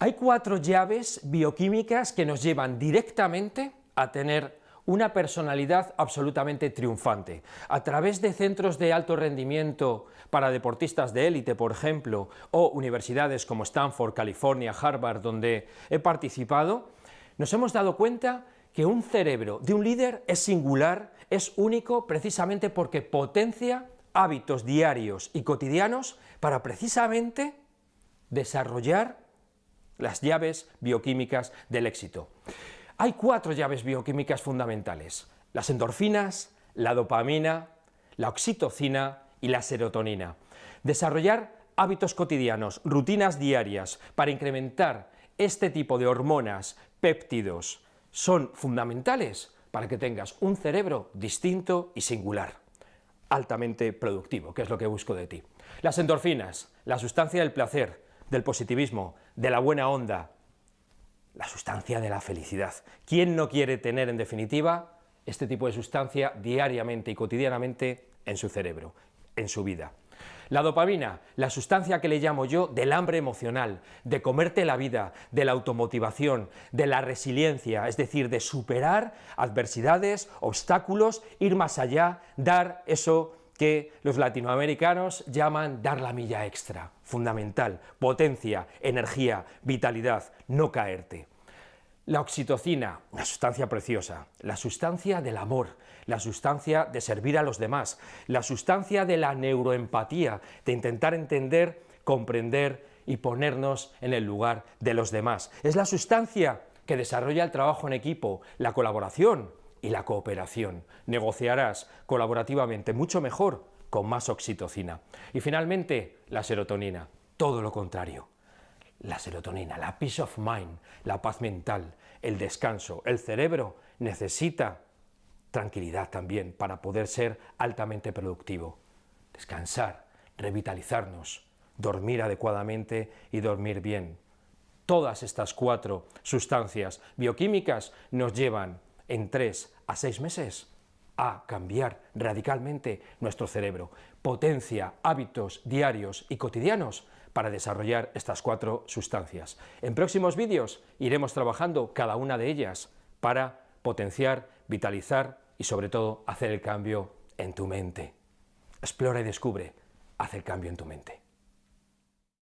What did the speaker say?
Hay cuatro llaves bioquímicas que nos llevan directamente a tener una personalidad absolutamente triunfante. A través de centros de alto rendimiento para deportistas de élite, por ejemplo, o universidades como Stanford, California, Harvard, donde he participado, nos hemos dado cuenta que un cerebro de un líder es singular, es único, precisamente porque potencia hábitos diarios y cotidianos para precisamente desarrollar las llaves bioquímicas del éxito. Hay cuatro llaves bioquímicas fundamentales, las endorfinas, la dopamina, la oxitocina y la serotonina. Desarrollar hábitos cotidianos, rutinas diarias, para incrementar este tipo de hormonas, péptidos, son fundamentales para que tengas un cerebro distinto y singular, altamente productivo, que es lo que busco de ti. Las endorfinas, la sustancia del placer, del positivismo, de la buena onda, la sustancia de la felicidad. ¿Quién no quiere tener, en definitiva, este tipo de sustancia diariamente y cotidianamente en su cerebro, en su vida? La dopamina, la sustancia que le llamo yo del hambre emocional, de comerte la vida, de la automotivación, de la resiliencia, es decir, de superar adversidades, obstáculos, ir más allá, dar eso que los latinoamericanos llaman dar la milla extra, fundamental, potencia, energía, vitalidad, no caerte. La oxitocina, una sustancia preciosa, la sustancia del amor, la sustancia de servir a los demás, la sustancia de la neuroempatía, de intentar entender, comprender y ponernos en el lugar de los demás. Es la sustancia que desarrolla el trabajo en equipo, la colaboración, y la cooperación. Negociarás colaborativamente mucho mejor con más oxitocina. Y finalmente, la serotonina, todo lo contrario. La serotonina, la peace of mind, la paz mental, el descanso, el cerebro necesita tranquilidad también para poder ser altamente productivo. Descansar, revitalizarnos, dormir adecuadamente y dormir bien. Todas estas cuatro sustancias bioquímicas nos llevan en tres a seis meses a cambiar radicalmente nuestro cerebro. Potencia hábitos diarios y cotidianos para desarrollar estas cuatro sustancias. En próximos vídeos iremos trabajando cada una de ellas para potenciar, vitalizar y sobre todo hacer el cambio en tu mente. Explora y descubre, haz el cambio en tu mente.